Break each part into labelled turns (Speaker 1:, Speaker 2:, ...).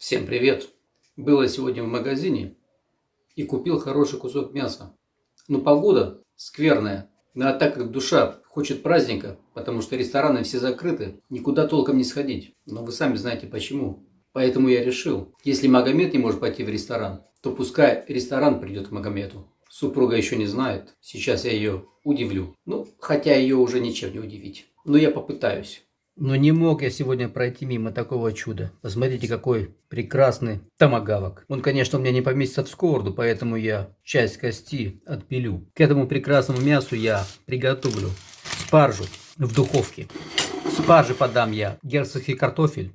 Speaker 1: Всем привет! Было сегодня в магазине и купил хороший кусок мяса. Но погода скверная. Ну а так как душа хочет праздника, потому что рестораны все закрыты, никуда толком не сходить. Но вы сами знаете почему. Поэтому я решил, если Магомед не может пойти в ресторан, то пускай ресторан придет к Магомету. Супруга еще не знает. Сейчас я ее удивлю. Ну, хотя ее уже ничем не удивить. Но я попытаюсь. Но не мог я сегодня пройти мимо такого чуда. Посмотрите, какой прекрасный томагавок. Он, конечно, у меня не поместится в сковороду, поэтому я часть кости отпилю. К этому прекрасному мясу я приготовлю спаржу в духовке. Спарже подам я герцогский картофель.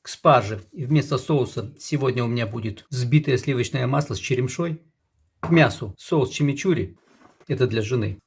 Speaker 1: К спарже вместо соуса сегодня у меня будет взбитое сливочное масло с черемшой. К мясу соус чимичури. Это для жены.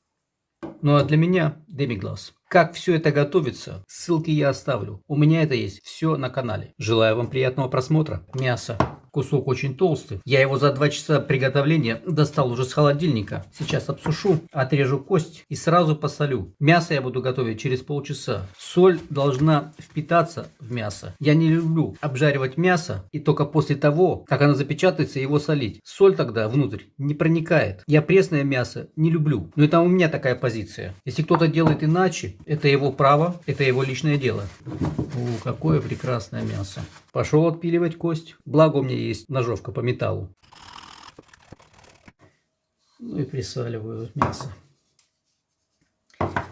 Speaker 1: Ну а для меня демиглаз. Как все это готовится, ссылки я оставлю. У меня это есть все на канале. Желаю вам приятного просмотра. Мясо Кусок очень толстый. Я его за 2 часа приготовления достал уже с холодильника. Сейчас обсушу, отрежу кость и сразу посолю. Мясо я буду готовить через полчаса. Соль должна впитаться в мясо. Я не люблю обжаривать мясо и только после того, как оно запечатается, его солить. Соль тогда внутрь не проникает. Я пресное мясо не люблю. Но это у меня такая позиция. Если кто-то делает иначе, это его право, это его личное дело. О, какое прекрасное мясо. Пошел отпиливать кость. Благо у меня есть ножовка по металлу. Ну и присаливаю мясо.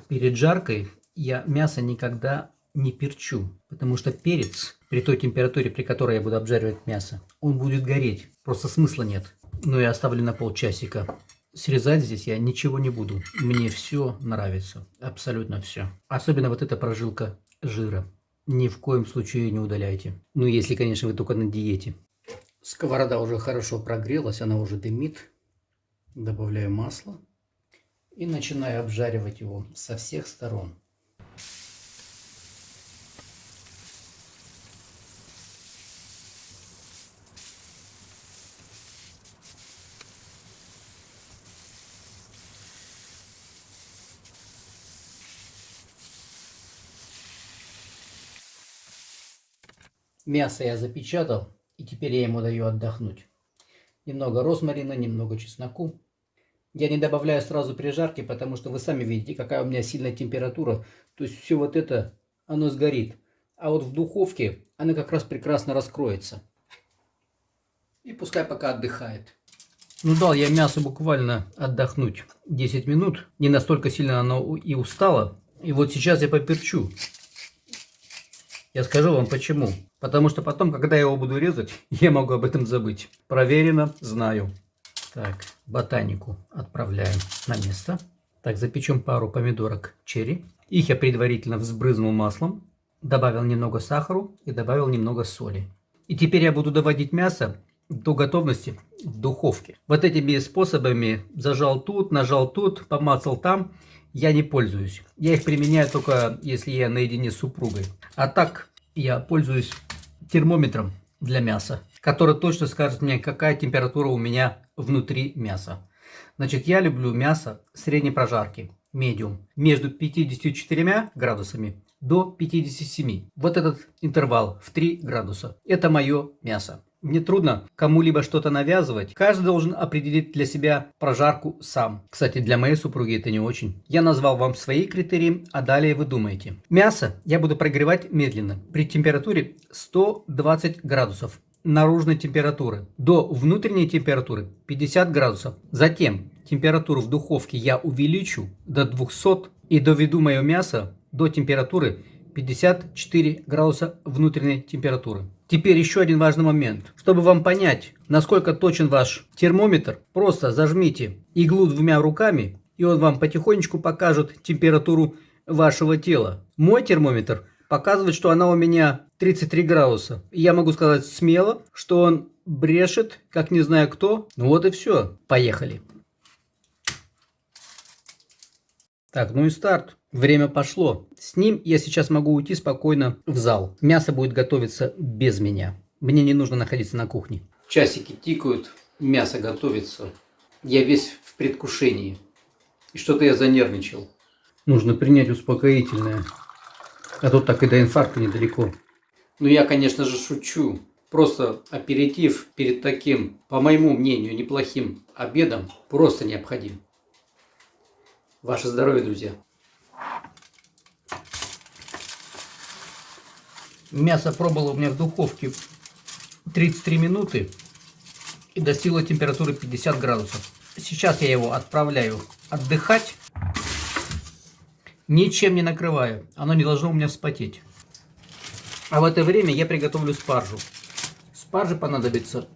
Speaker 1: Перед жаркой я мясо никогда не перчу, потому что перец при той температуре, при которой я буду обжаривать мясо, он будет гореть. Просто смысла нет. Но я оставлю на полчасика. Срезать здесь я ничего не буду. Мне все нравится. Абсолютно все. Особенно вот эта прожилка жира. Ни в коем случае не удаляйте. Ну, если, конечно, вы только на диете. Сковорода уже хорошо прогрелась, она уже дымит. Добавляю масло и начинаю обжаривать его со всех сторон. Мясо я запечатал, теперь я ему даю отдохнуть. Немного розмарина, немного чесноку. Я не добавляю сразу при жарке, потому что вы сами видите, какая у меня сильная температура. То есть все вот это, оно сгорит. А вот в духовке она как раз прекрасно раскроется. И пускай пока отдыхает. Ну дал я мясо буквально отдохнуть 10 минут. Не настолько сильно оно и устало. И вот сейчас я поперчу. Я скажу вам почему. Потому что потом, когда я его буду резать, я могу об этом забыть. Проверено, знаю. Так, ботанику отправляем на место. Так, запечем пару помидорок черри. Их я предварительно взбрызнул маслом, добавил немного сахару и добавил немного соли. И теперь я буду доводить мясо до готовности в духовке. Вот этими способами зажал тут, нажал тут, помацал там я не пользуюсь. Я их применяю только если я наедине с супругой. А так я пользуюсь термометром для мяса, который точно скажет мне, какая температура у меня внутри мяса. Значит, я люблю мясо средней прожарки, медиум, между 54 градусами до 57. Вот этот интервал в 3 градуса. Это мое мясо. Мне трудно кому-либо что-то навязывать. Каждый должен определить для себя прожарку сам. Кстати, для моей супруги это не очень. Я назвал вам свои критерии, а далее вы думаете. Мясо я буду прогревать медленно при температуре 120 градусов наружной температуры до внутренней температуры 50 градусов. Затем температуру в духовке я увеличу до 200 и доведу мое мясо до температуры 54 градуса внутренней температуры. Теперь еще один важный момент. Чтобы вам понять, насколько точен ваш термометр, просто зажмите иглу двумя руками, и он вам потихонечку покажет температуру вашего тела. Мой термометр показывает, что она у меня 33 градуса. Я могу сказать смело, что он брешет, как не знаю кто. Ну вот и все. Поехали. Так, ну и старт. Время пошло. С ним я сейчас могу уйти спокойно в зал. Мясо будет готовиться без меня. Мне не нужно находиться на кухне. Часики тикают, мясо готовится. Я весь в предвкушении. И что-то я занервничал. Нужно принять успокоительное. А тут так и до инфаркта недалеко. Ну я, конечно же, шучу. Просто аперитив перед таким, по моему мнению, неплохим обедом просто необходим. Ваше здоровье, друзья! Мясо пробовало у меня в духовке 33 минуты и достигло температуры 50 градусов. Сейчас я его отправляю отдыхать. Ничем не накрываю. Оно не должно у меня вспотеть. А в это время я приготовлю спаржу. Спаржи понадобится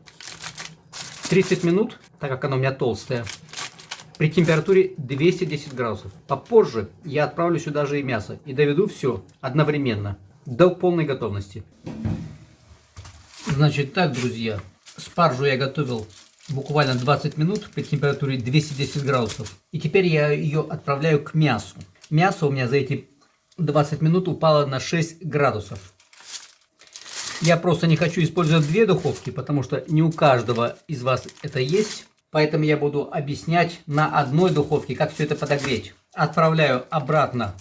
Speaker 1: 30 минут, так как она у меня толстая, при температуре 210 градусов. Попозже я отправлю сюда же и мясо и доведу все одновременно до полной готовности. Значит так, друзья, спаржу я готовил буквально 20 минут при температуре 210 градусов. И теперь я ее отправляю к мясу. Мясо у меня за эти 20 минут упало на 6 градусов. Я просто не хочу использовать две духовки, потому что не у каждого из вас это есть. Поэтому я буду объяснять на одной духовке, как все это подогреть. Отправляю обратно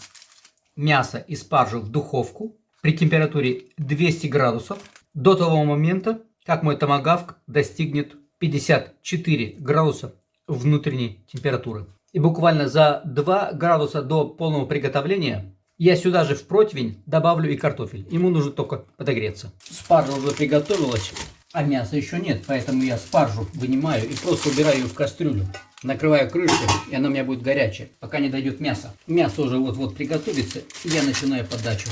Speaker 1: мясо и спаржу в духовку при температуре 200 градусов до того момента, как мой томагавк достигнет 54 градуса внутренней температуры. И буквально за 2 градуса до полного приготовления я сюда же в противень добавлю и картофель. Ему нужно только подогреться. Спаржа уже приготовилась, а мяса еще нет, поэтому я спаржу вынимаю и просто убираю ее в кастрюлю. Накрываю крышкой, и она у меня будет горячая, пока не дойдет мясо. Мясо уже вот-вот приготовится, и я начинаю подачу.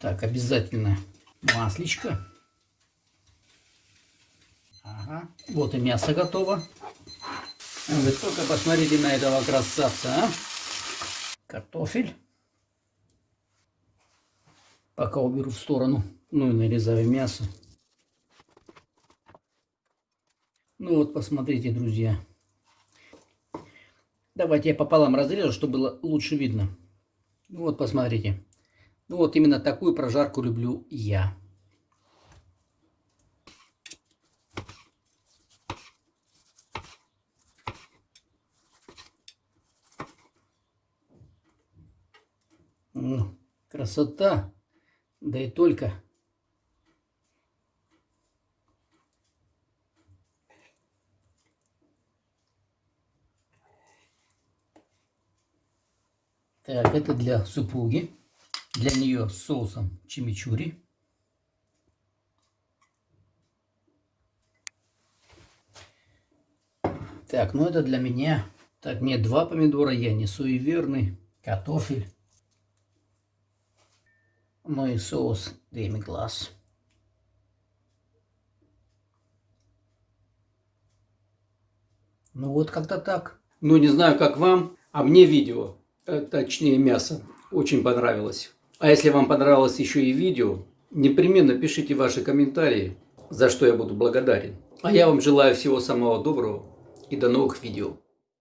Speaker 1: Так, обязательно масличко. Ага. Вот и мясо готово. Вы только посмотрите на этого красавца, а? Картофель. Пока уберу в сторону. Ну и нарезаю мясо. Ну вот, посмотрите, друзья. Давайте я пополам разрежу, чтобы было лучше видно. Ну вот, посмотрите. Ну вот именно такую прожарку люблю я. Красота! Да и только. Так, это для супруги. Для нее соусом чимичури. Так, ну это для меня. Так, мне два помидора, я не суеверный. Картофель. Ну и соус деми-глаз. Ну вот как-то так. Ну не знаю, как вам, а мне видео, э, точнее мясо, очень понравилось. А если вам понравилось еще и видео, непременно пишите ваши комментарии, за что я буду благодарен. А я вам желаю всего самого доброго и до новых видео.